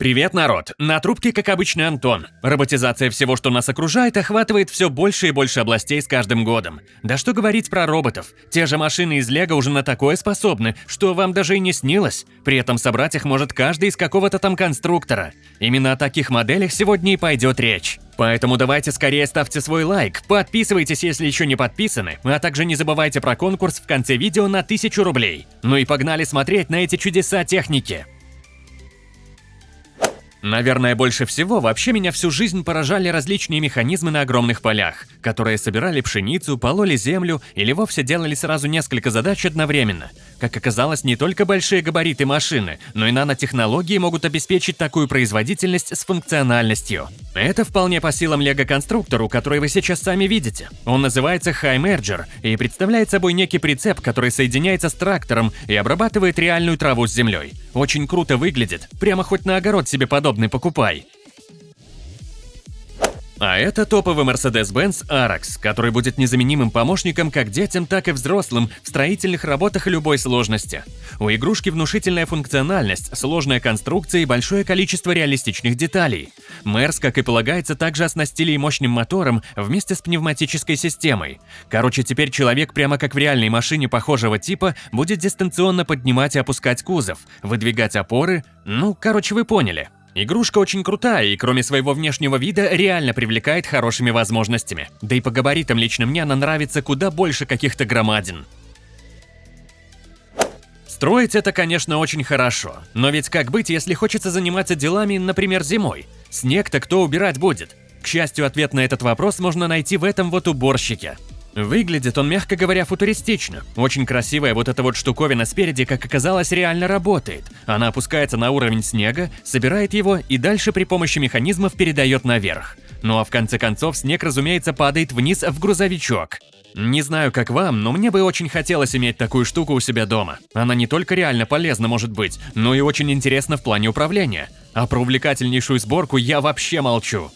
Привет, народ! На трубке, как обычно, Антон. Роботизация всего, что нас окружает, охватывает все больше и больше областей с каждым годом. Да что говорить про роботов. Те же машины из Лего уже на такое способны, что вам даже и не снилось. При этом собрать их может каждый из какого-то там конструктора. Именно о таких моделях сегодня и пойдет речь. Поэтому давайте скорее ставьте свой лайк, подписывайтесь, если еще не подписаны, а также не забывайте про конкурс в конце видео на 1000 рублей. Ну и погнали смотреть на эти чудеса техники. Наверное, больше всего вообще меня всю жизнь поражали различные механизмы на огромных полях, которые собирали пшеницу, пололи землю или вовсе делали сразу несколько задач одновременно. Как оказалось, не только большие габариты машины, но и нанотехнологии могут обеспечить такую производительность с функциональностью. Это вполне по силам лего-конструктору, который вы сейчас сами видите. Он называется High Merger и представляет собой некий прицеп, который соединяется с трактором и обрабатывает реальную траву с землей. Очень круто выглядит, прямо хоть на огород себе подобный покупай. А это топовый Mercedes-Benz Arax, который будет незаменимым помощником как детям, так и взрослым в строительных работах любой сложности. У игрушки внушительная функциональность, сложная конструкция и большое количество реалистичных деталей. Мерс, как и полагается, также оснастили и мощным мотором вместе с пневматической системой. Короче, теперь человек прямо как в реальной машине похожего типа будет дистанционно поднимать и опускать кузов, выдвигать опоры, ну, короче, вы поняли. Игрушка очень крутая и кроме своего внешнего вида реально привлекает хорошими возможностями. Да и по габаритам лично мне она нравится куда больше каких-то громадин. Строить это, конечно, очень хорошо. Но ведь как быть, если хочется заниматься делами, например, зимой? Снег-то кто убирать будет? К счастью, ответ на этот вопрос можно найти в этом вот уборщике. Выглядит он, мягко говоря, футуристично. Очень красивая вот эта вот штуковина спереди, как оказалось, реально работает. Она опускается на уровень снега, собирает его и дальше при помощи механизмов передает наверх. Ну а в конце концов снег, разумеется, падает вниз в грузовичок. Не знаю, как вам, но мне бы очень хотелось иметь такую штуку у себя дома. Она не только реально полезна может быть, но и очень интересна в плане управления. А про увлекательнейшую сборку я вообще молчу.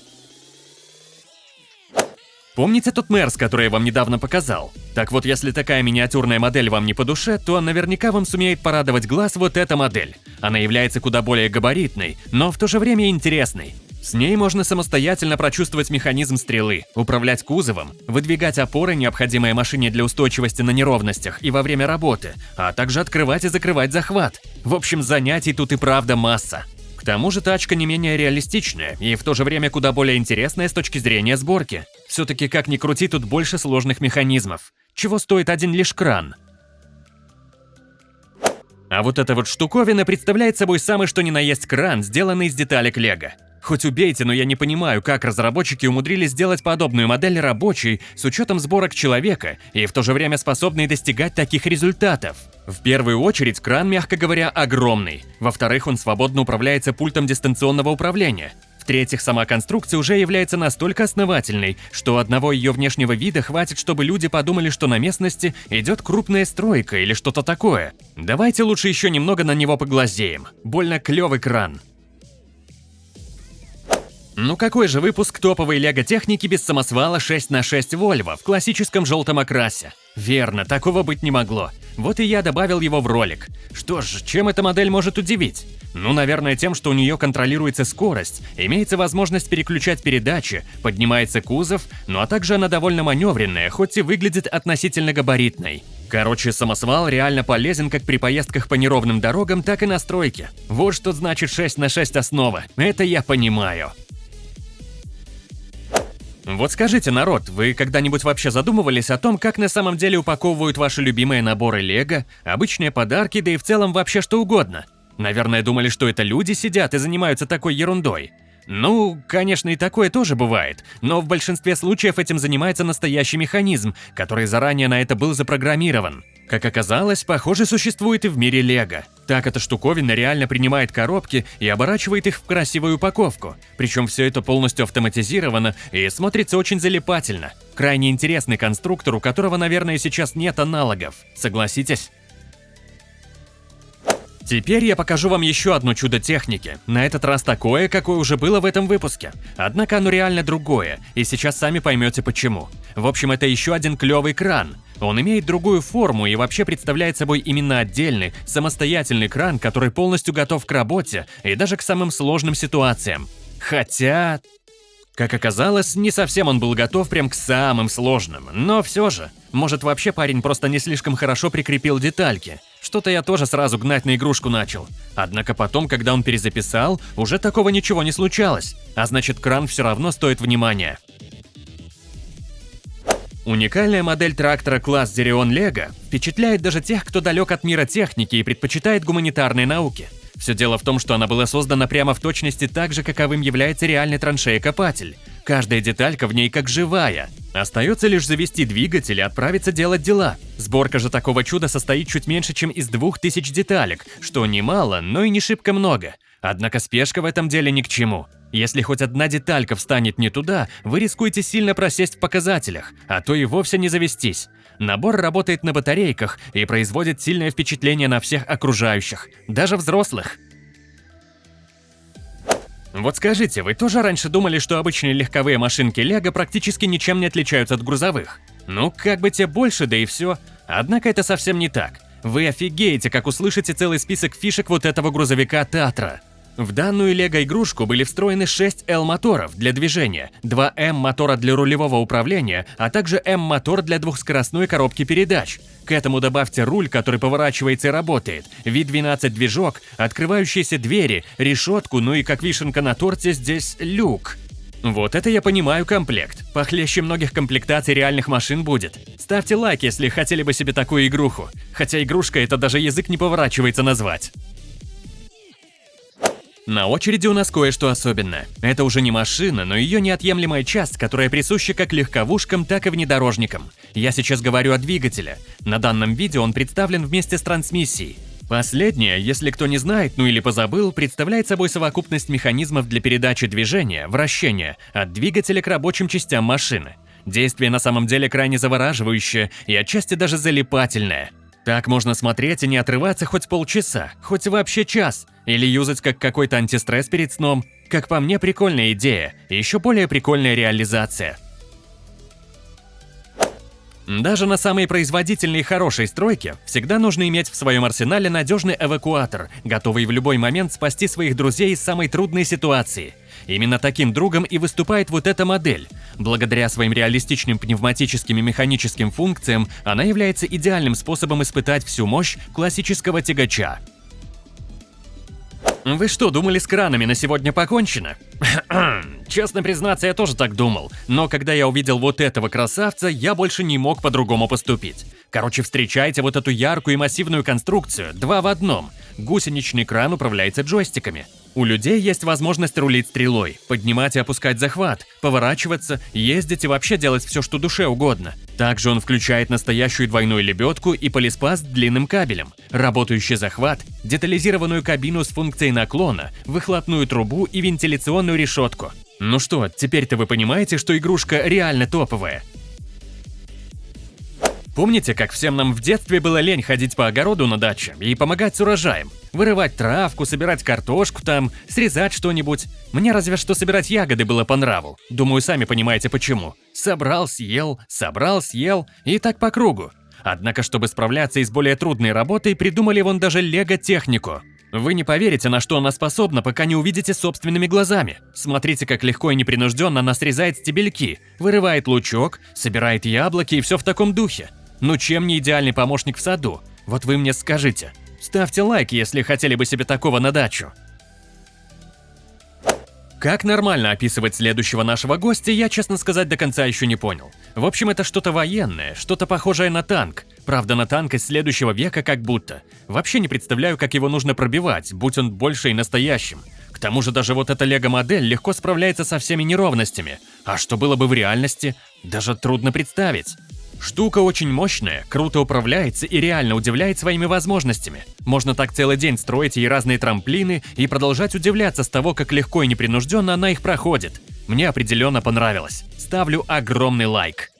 Помните тот Мерс, который я вам недавно показал? Так вот, если такая миниатюрная модель вам не по душе, то наверняка вам сумеет порадовать глаз вот эта модель. Она является куда более габаритной, но в то же время интересной. С ней можно самостоятельно прочувствовать механизм стрелы, управлять кузовом, выдвигать опоры, необходимые машине для устойчивости на неровностях и во время работы, а также открывать и закрывать захват. В общем, занятий тут и правда масса. Тому же тачка не менее реалистичная и в то же время куда более интересная с точки зрения сборки. Все-таки как ни крути, тут больше сложных механизмов. Чего стоит один лишь кран? А вот эта вот штуковина представляет собой самый что ни на есть кран, сделанный из деталек лего. Хоть убейте, но я не понимаю, как разработчики умудрились сделать подобную модель рабочей с учетом сборок человека и в то же время способной достигать таких результатов. В первую очередь, кран, мягко говоря, огромный. Во-вторых, он свободно управляется пультом дистанционного управления. В-третьих, сама конструкция уже является настолько основательной, что одного ее внешнего вида хватит, чтобы люди подумали, что на местности идет крупная стройка или что-то такое. Давайте лучше еще немного на него поглазеем. Больно клевый кран. Ну какой же выпуск топовой лего-техники без самосвала 6 на 6 Volvo в классическом желтом окрасе? Верно, такого быть не могло. Вот и я добавил его в ролик. Что ж, чем эта модель может удивить? Ну, наверное, тем, что у нее контролируется скорость, имеется возможность переключать передачи, поднимается кузов, ну а также она довольно маневренная, хоть и выглядит относительно габаритной. Короче, самосвал реально полезен как при поездках по неровным дорогам, так и на стройке. Вот что значит 6 на 6 основа. Это я понимаю. Вот скажите, народ, вы когда-нибудь вообще задумывались о том, как на самом деле упаковывают ваши любимые наборы лего, обычные подарки, да и в целом вообще что угодно? Наверное, думали, что это люди сидят и занимаются такой ерундой. Ну, конечно, и такое тоже бывает, но в большинстве случаев этим занимается настоящий механизм, который заранее на это был запрограммирован. Как оказалось, похоже существует и в мире Лего. Так эта штуковина реально принимает коробки и оборачивает их в красивую упаковку. Причем все это полностью автоматизировано и смотрится очень залипательно. Крайне интересный конструктор, у которого, наверное, сейчас нет аналогов. Согласитесь? Теперь я покажу вам еще одно чудо техники, на этот раз такое, какое уже было в этом выпуске. Однако оно реально другое, и сейчас сами поймете почему. В общем, это еще один клевый кран. Он имеет другую форму и вообще представляет собой именно отдельный, самостоятельный кран, который полностью готов к работе и даже к самым сложным ситуациям. Хотя... Как оказалось, не совсем он был готов прям к самым сложным, но все же. Может вообще парень просто не слишком хорошо прикрепил детальки. Что-то я тоже сразу гнать на игрушку начал. Однако потом, когда он перезаписал, уже такого ничего не случалось. А значит кран все равно стоит внимания. Уникальная модель трактора класс Зерион Лего впечатляет даже тех, кто далек от мира техники и предпочитает гуманитарные науки. Все дело в том, что она была создана прямо в точности так же, каковым является реальный траншея-копатель. Каждая деталька в ней как живая. Остается лишь завести двигатель и отправиться делать дела. Сборка же такого чуда состоит чуть меньше, чем из двух тысяч деталек, что немало, но и не шибко много. Однако спешка в этом деле ни к чему. Если хоть одна деталька встанет не туда, вы рискуете сильно просесть в показателях, а то и вовсе не завестись. Набор работает на батарейках и производит сильное впечатление на всех окружающих, даже взрослых. Вот скажите, вы тоже раньше думали, что обычные легковые машинки Лего практически ничем не отличаются от грузовых? Ну, как бы те больше, да и все. Однако это совсем не так. Вы офигеете, как услышите целый список фишек вот этого грузовика Татра. В данную лего-игрушку были встроены 6 L-моторов для движения, 2 M-мотора для рулевого управления, а также M-мотор для двухскоростной коробки передач. К этому добавьте руль, который поворачивается и работает, V12 движок, открывающиеся двери, решетку, ну и как вишенка на торте здесь люк. Вот это я понимаю комплект. Похлеще многих комплектаций реальных машин будет. Ставьте лайк, если хотели бы себе такую игруху. Хотя игрушка это даже язык не поворачивается назвать. На очереди у нас кое-что особенное. Это уже не машина, но ее неотъемлемая часть, которая присуща как легковушкам, так и внедорожникам. Я сейчас говорю о двигателе. На данном видео он представлен вместе с трансмиссией. Последнее, если кто не знает, ну или позабыл, представляет собой совокупность механизмов для передачи движения, вращения, от двигателя к рабочим частям машины. Действие на самом деле крайне завораживающее и отчасти даже залипательное – так можно смотреть и не отрываться хоть полчаса, хоть вообще час, или юзать как какой-то антистресс перед сном. Как по мне, прикольная идея, и еще более прикольная реализация. Даже на самой производительной и хорошей стройке всегда нужно иметь в своем арсенале надежный эвакуатор, готовый в любой момент спасти своих друзей из самой трудной ситуации. Именно таким другом и выступает вот эта модель. Благодаря своим реалистичным пневматическим и механическим функциям она является идеальным способом испытать всю мощь классического тягача. Вы что, думали с кранами на сегодня покончено? Честно признаться, я тоже так думал, но когда я увидел вот этого красавца, я больше не мог по-другому поступить. Короче, встречайте вот эту яркую и массивную конструкцию, два в одном. Гусеничный кран управляется джойстиками. У людей есть возможность рулить стрелой, поднимать и опускать захват, поворачиваться, ездить и вообще делать все, что душе угодно. Также он включает настоящую двойную лебедку и полиспас с длинным кабелем, работающий захват, детализированную кабину с функцией наклона, выхлопную трубу и вентиляционную решетку. Ну что, теперь-то вы понимаете, что игрушка реально топовая. Помните, как всем нам в детстве было лень ходить по огороду на даче и помогать с урожаем? Вырывать травку, собирать картошку там, срезать что-нибудь. Мне разве что собирать ягоды было по нраву. Думаю, сами понимаете почему. Собрал, съел, собрал, съел и так по кругу. Однако, чтобы справляться и с более трудной работой, придумали вон даже лего-технику. Вы не поверите, на что она способна, пока не увидите собственными глазами. Смотрите, как легко и непринужденно она срезает стебельки, вырывает лучок, собирает яблоки и все в таком духе. Ну чем не идеальный помощник в саду? Вот вы мне скажите. Ставьте лайк, если хотели бы себе такого на дачу. Как нормально описывать следующего нашего гостя, я, честно сказать, до конца еще не понял. В общем, это что-то военное, что-то похожее на танк. Правда, на танк из следующего века как будто. Вообще не представляю, как его нужно пробивать, будь он больше и настоящим. К тому же даже вот эта лего-модель легко справляется со всеми неровностями. А что было бы в реальности, даже трудно представить. Штука очень мощная, круто управляется и реально удивляет своими возможностями. Можно так целый день строить ей разные трамплины и продолжать удивляться с того, как легко и непринужденно она их проходит. Мне определенно понравилось. Ставлю огромный лайк.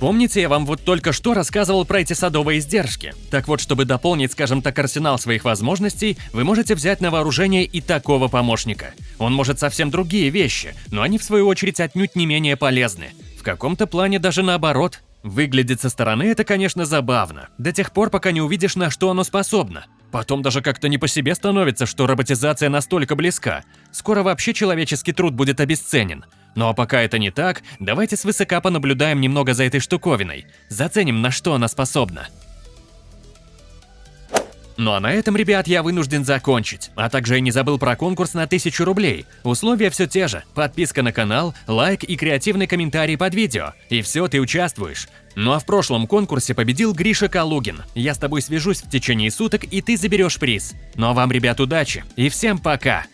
Помните, я вам вот только что рассказывал про эти садовые издержки? Так вот, чтобы дополнить, скажем так, арсенал своих возможностей, вы можете взять на вооружение и такого помощника. Он может совсем другие вещи, но они в свою очередь отнюдь не менее полезны каком-то плане даже наоборот. Выглядит со стороны это, конечно, забавно, до тех пор, пока не увидишь, на что оно способно. Потом даже как-то не по себе становится, что роботизация настолько близка. Скоро вообще человеческий труд будет обесценен. Ну а пока это не так, давайте свысока понаблюдаем немного за этой штуковиной. Заценим, на что она способна. Ну а на этом, ребят, я вынужден закончить. А также я не забыл про конкурс на 1000 рублей. Условия все те же. Подписка на канал, лайк и креативный комментарий под видео. И все, ты участвуешь. Ну а в прошлом конкурсе победил Гриша Калугин. Я с тобой свяжусь в течение суток, и ты заберешь приз. Ну а вам, ребят, удачи. И всем пока.